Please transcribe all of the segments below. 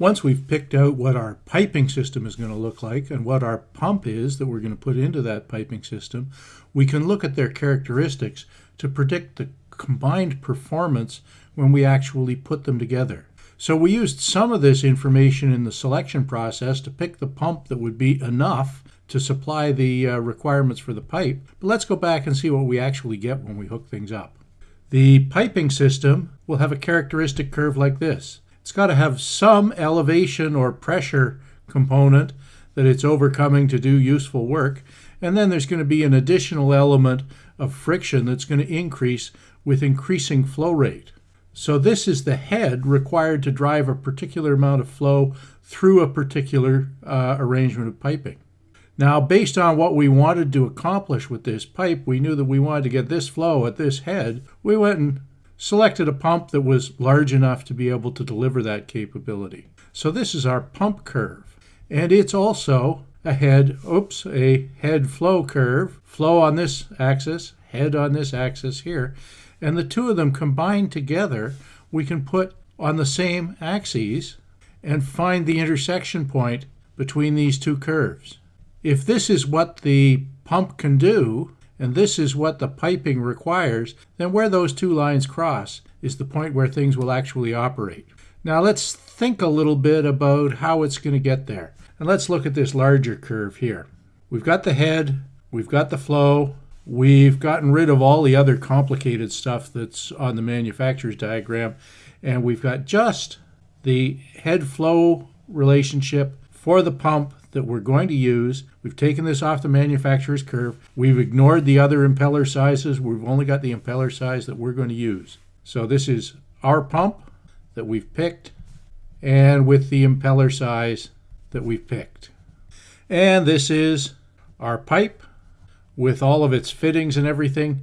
Once we've picked out what our piping system is going to look like and what our pump is that we're going to put into that piping system, we can look at their characteristics to predict the combined performance when we actually put them together. So we used some of this information in the selection process to pick the pump that would be enough to supply the uh, requirements for the pipe. But let's go back and see what we actually get when we hook things up. The piping system will have a characteristic curve like this. It's got to have some elevation or pressure component that it's overcoming to do useful work. And then there's going to be an additional element of friction that's going to increase with increasing flow rate. So this is the head required to drive a particular amount of flow through a particular uh, arrangement of piping. Now, based on what we wanted to accomplish with this pipe, we knew that we wanted to get this flow at this head. We went and selected a pump that was large enough to be able to deliver that capability. So this is our pump curve. And it's also a head, oops, a head flow curve, flow on this axis, head on this axis here. And the two of them combined together, we can put on the same axes and find the intersection point between these two curves. If this is what the pump can do, and this is what the piping requires, then where those two lines cross is the point where things will actually operate. Now let's think a little bit about how it's going to get there. And let's look at this larger curve here. We've got the head, we've got the flow, We've gotten rid of all the other complicated stuff that's on the manufacturer's diagram, and we've got just the head flow relationship for the pump that we're going to use. We've taken this off the manufacturer's curve. We've ignored the other impeller sizes. We've only got the impeller size that we're going to use. So this is our pump that we've picked and with the impeller size that we've picked. And this is our pipe with all of its fittings and everything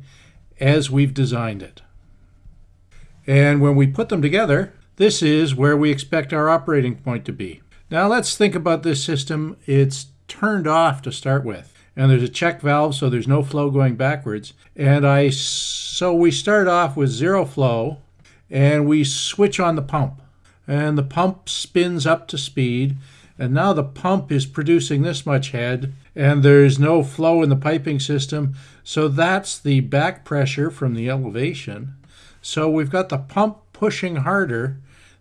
as we've designed it. And when we put them together, this is where we expect our operating point to be. Now let's think about this system. It's turned off to start with. And there's a check valve, so there's no flow going backwards. And I, so we start off with zero flow, and we switch on the pump. And the pump spins up to speed, and now the pump is producing this much head, and there's no flow in the piping system. So that's the back pressure from the elevation. So we've got the pump pushing harder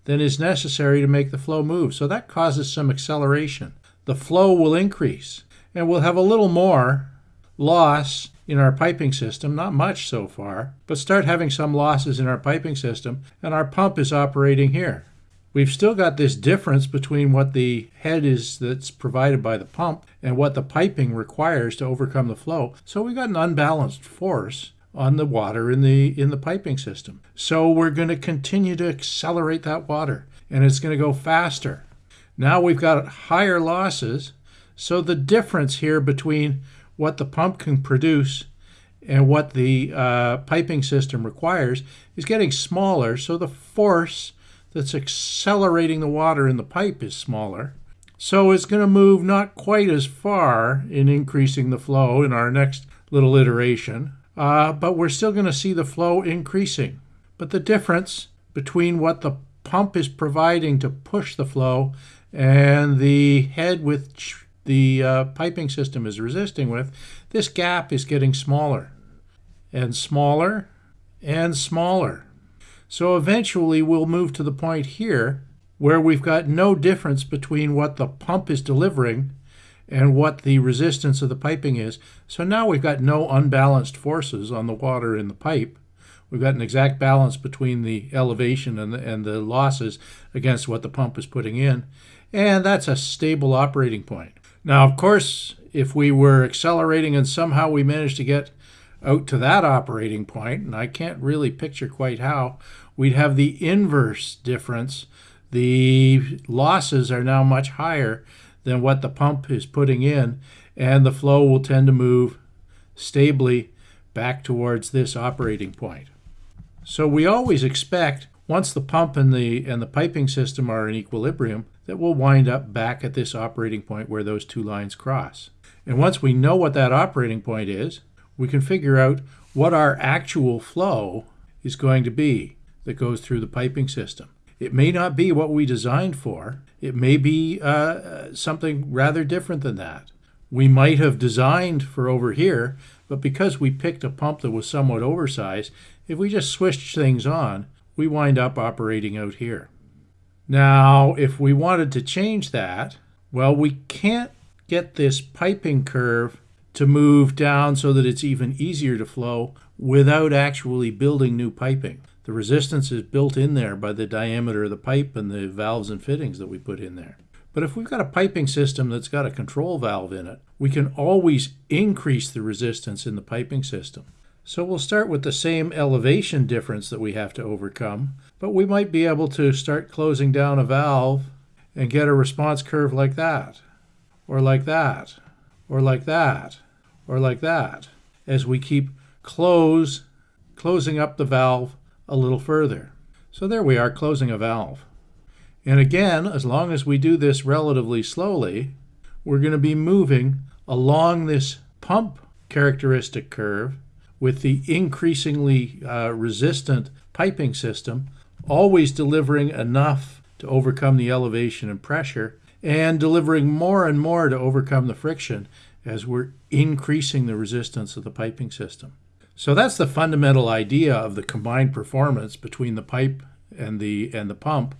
than is necessary to make the flow move. So that causes some acceleration. The flow will increase, and we'll have a little more loss in our piping system, not much so far, but start having some losses in our piping system, and our pump is operating here. We've still got this difference between what the head is that's provided by the pump and what the piping requires to overcome the flow. So we've got an unbalanced force on the water in the in the piping system. So we're going to continue to accelerate that water and it's going to go faster. Now we've got higher losses. So the difference here between what the pump can produce and what the uh, piping system requires is getting smaller. So the force that's accelerating the water in the pipe is smaller. So it's going to move not quite as far in increasing the flow in our next little iteration, uh, but we're still going to see the flow increasing. But the difference between what the pump is providing to push the flow and the head which the uh, piping system is resisting with, this gap is getting smaller and smaller and smaller. So eventually we'll move to the point here where we've got no difference between what the pump is delivering and what the resistance of the piping is. So now we've got no unbalanced forces on the water in the pipe. We've got an exact balance between the elevation and the, and the losses against what the pump is putting in. And that's a stable operating point. Now, of course, if we were accelerating and somehow we managed to get out to that operating point, and I can't really picture quite how, we'd have the inverse difference. The losses are now much higher than what the pump is putting in, and the flow will tend to move stably back towards this operating point. So we always expect once the pump and the and the piping system are in equilibrium that we'll wind up back at this operating point where those two lines cross. And once we know what that operating point is, we can figure out what our actual flow is going to be that goes through the piping system. It may not be what we designed for. It may be uh, something rather different than that. We might have designed for over here, but because we picked a pump that was somewhat oversized, if we just switched things on, we wind up operating out here. Now, if we wanted to change that, well, we can't get this piping curve to move down so that it's even easier to flow without actually building new piping. The resistance is built in there by the diameter of the pipe and the valves and fittings that we put in there. But if we've got a piping system that's got a control valve in it, we can always increase the resistance in the piping system. So we'll start with the same elevation difference that we have to overcome, but we might be able to start closing down a valve and get a response curve like that, or like that, or like that, or like that, as we keep close, closing up the valve a little further. So there we are closing a valve. And again, as long as we do this relatively slowly, we're going to be moving along this pump characteristic curve with the increasingly uh, resistant piping system, always delivering enough to overcome the elevation and pressure, and delivering more and more to overcome the friction as we're increasing the resistance of the piping system. So that's the fundamental idea of the combined performance between the pipe and the and the pump.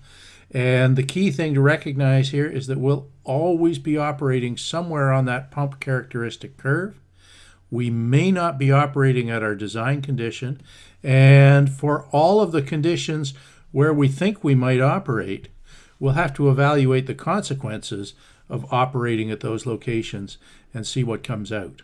And the key thing to recognize here is that we'll always be operating somewhere on that pump characteristic curve we may not be operating at our design condition. And for all of the conditions where we think we might operate, we'll have to evaluate the consequences of operating at those locations and see what comes out.